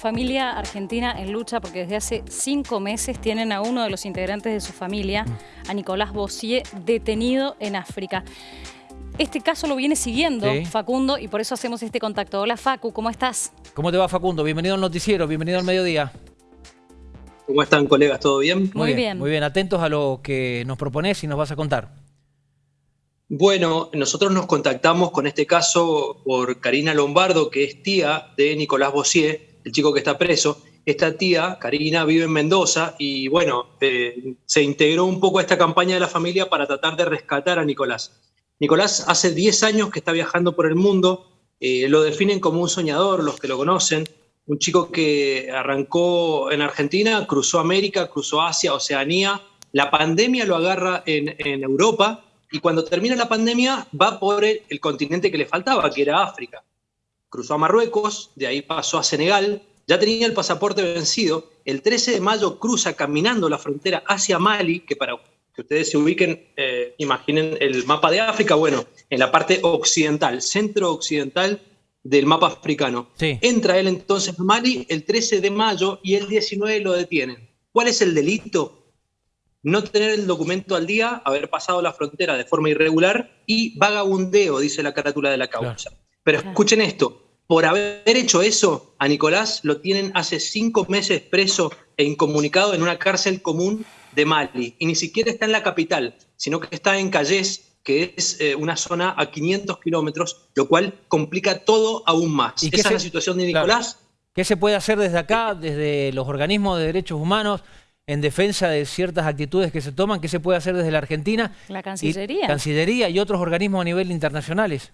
familia argentina en lucha porque desde hace cinco meses tienen a uno de los integrantes de su familia, a Nicolás Bossier, detenido en África. Este caso lo viene siguiendo Facundo y por eso hacemos este contacto. Hola Facu, ¿cómo estás? ¿Cómo te va Facundo? Bienvenido al noticiero, bienvenido al mediodía. ¿Cómo están colegas? ¿Todo bien? Muy, bien, Muy bien, atentos a lo que nos propones y nos vas a contar. Bueno, nosotros nos contactamos con este caso por Karina Lombardo, que es tía de Nicolás Bossier, el chico que está preso. Esta tía, Karina, vive en Mendoza y bueno, eh, se integró un poco a esta campaña de la familia para tratar de rescatar a Nicolás. Nicolás hace 10 años que está viajando por el mundo, eh, lo definen como un soñador, los que lo conocen, un chico que arrancó en Argentina, cruzó América, cruzó Asia, Oceanía, la pandemia lo agarra en, en Europa y cuando termina la pandemia va por el, continente que le faltaba, que era África. Cruzó a Marruecos, de ahí pasó a Senegal, ya tenía el pasaporte vencido, el 13 de mayo cruza caminando la frontera hacia Mali, que para que ustedes se ubiquen, eh, imaginen el mapa de África, bueno, en la parte occidental, centro-occidental del mapa africano. Entra él entonces a Mali el 13 de mayo y el 19 lo detienen. ¿Cuál es el delito? no tener el documento al día, haber pasado la frontera de forma irregular y vagabundeo, dice la carátula de la causa. Pero escuchen esto, por haber hecho eso, a Nicolás lo tienen hace cinco meses preso e incomunicado en una cárcel común de Mali. Y ni siquiera está en la capital, sino que está en Calles, que es eh, una zona a 500 kilómetros, lo cual complica todo aún más. ¿Y Esa es la situación de Nicolás. ¿Qué se puede hacer desde acá, desde los organismos de derechos humanos? en defensa de ciertas actitudes que se toman, ¿qué se puede hacer desde la Argentina? La Cancillería. Y, Cancillería y otros organismos a nivel internacionales.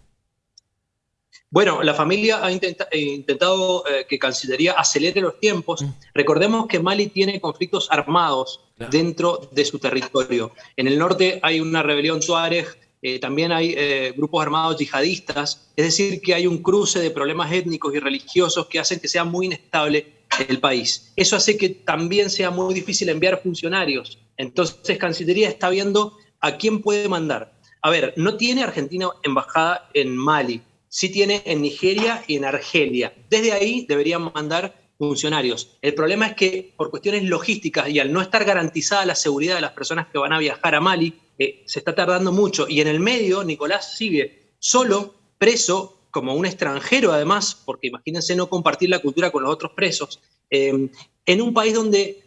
Bueno, la familia ha eh, intentado eh, que Cancillería acelere los tiempos. Mm. Recordemos que Mali tiene conflictos armados dentro de su territorio. En el norte hay una rebelión Tuareg, eh, también hay grupos armados yihadistas, es decir, que hay un cruce de problemas étnicos y religiosos que hacen que sea muy inestable el país. Eso hace que también sea muy difícil enviar funcionarios. Entonces, Cancillería está viendo a quién puede mandar. A ver, no tiene Argentina embajada en Mali, sí tiene en Nigeria y en Argelia. Desde ahí deberían mandar funcionarios. El problema es que por cuestiones logísticas y al no estar garantizada la seguridad de las personas que van a viajar a Mali, eh, se está tardando mucho. Y en el medio, Nicolás sigue solo, preso, como un extranjero además, porque imagínense no compartir la cultura con los otros presos, eh, en un país donde,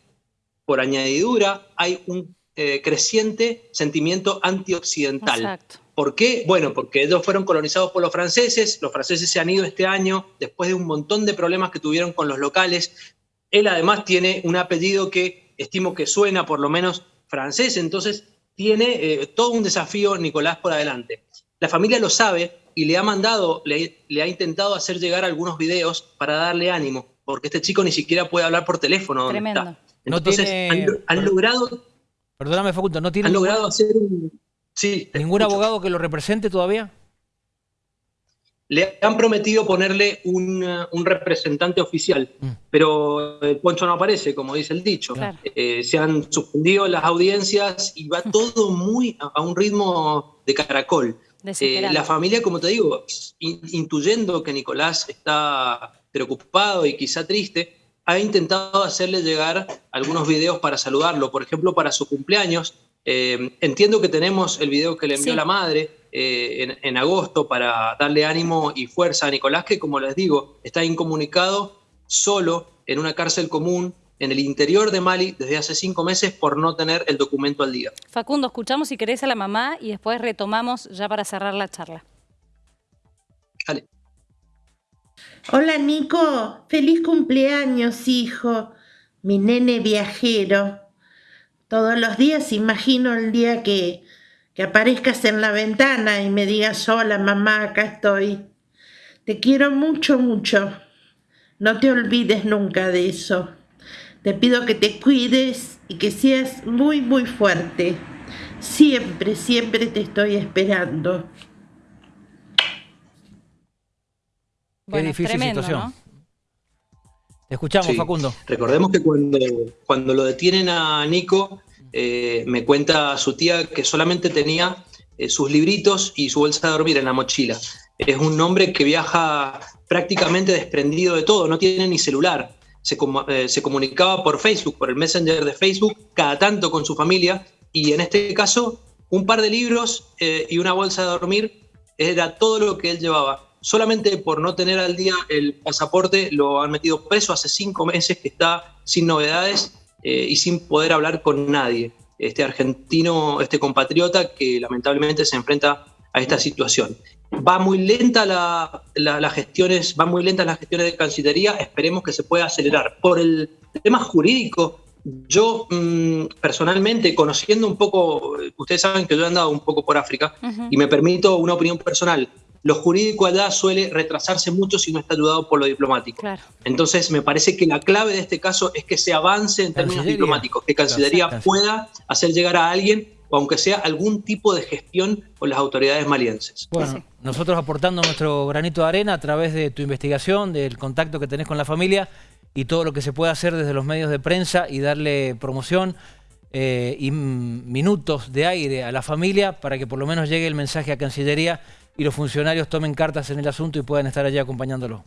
por añadidura, hay un eh, creciente sentimiento antioccidental. Exacto. ¿Por qué? Bueno, porque ellos fueron colonizados por los franceses, los franceses se han ido este año después de un montón de problemas que tuvieron con los locales. Él además tiene un apellido que estimo que suena por lo menos francés, entonces tiene eh, todo un desafío Nicolás por adelante. La familia lo sabe, y le ha mandado, le, ha intentado hacer llegar algunos videos para darle ánimo, porque este chico ni siquiera puede hablar por teléfono. Tremendo. Entonces han, logrado... Perdóname Facundo, ¿no tiene... Han logrado hacer un... Sí, ¿Ningún abogado que lo represente todavía? Le han prometido ponerle un, representante oficial, mm. pero el poncho no aparece, como dice el dicho. Eh, se han suspendido las audiencias y va todo muy a un ritmo de caracol. Eh, la familia, como te digo, intuyendo que Nicolás está preocupado y quizá triste, ha intentado hacerle llegar algunos videos para saludarlo, por ejemplo, para su cumpleaños. Eh, entiendo que tenemos el video que le envió la madre eh, en, agosto para darle ánimo y fuerza a Nicolás, que como les digo, está incomunicado solo en una cárcel común en el interior de Mali desde hace cinco meses por no tener el documento al día. Facundo, escuchamos si querés a la mamá y después retomamos ya para cerrar la charla. Dale. Hola Nico, feliz cumpleaños hijo, mi nene viajero. Todos los días imagino el día que, que aparezcas en la ventana y me digas, hola mamá, acá estoy. Te quiero mucho, mucho. No te olvides nunca de eso. Te pido que te cuides y que seas muy, muy fuerte. Siempre, siempre te estoy esperando. Qué difícil situación. Te escuchamos, Facundo. Recordemos que cuando, cuando lo detienen a Nico, eh, me cuenta su tía que solamente tenía eh, sus libritos y su bolsa de dormir en la mochila. Es un hombre que viaja prácticamente desprendido de todo, no tiene ni celular. se, se comunicaba por Facebook, por el Messenger de Facebook, cada tanto con su familia, y en este caso, un par de libros y una bolsa de dormir era todo lo que él llevaba solamente por no tener al día el pasaporte lo han metido preso hace cinco meses que está sin novedades eh, y sin poder hablar con nadie. Este argentino, este compatriota que lamentablemente se enfrenta a esta situación. Va muy lenta la, las gestiones, van muy lentas las gestiones de Cancillería, esperemos que se pueda acelerar. Por el tema jurídico, yo mm, personalmente, conociendo un poco, ustedes saben que yo he andado un poco por África y me permito una opinión personal lo jurídico allá suele retrasarse mucho si no está ayudado por lo diplomático. Entonces, me parece que la clave de este caso es que se avance en términos diplomáticos, que Cancillería pueda hacer llegar a alguien o aunque sea algún tipo de gestión con las autoridades malienses. Bueno, nosotros aportando nuestro granito de arena a través de tu investigación, del contacto que tenés con la familia y todo lo que se puede hacer desde los medios de prensa y darle promoción eh, y minutos de aire a la familia para que por lo menos llegue el mensaje a Cancillería y los funcionarios tomen cartas en el asunto y puedan estar allí acompañándolo.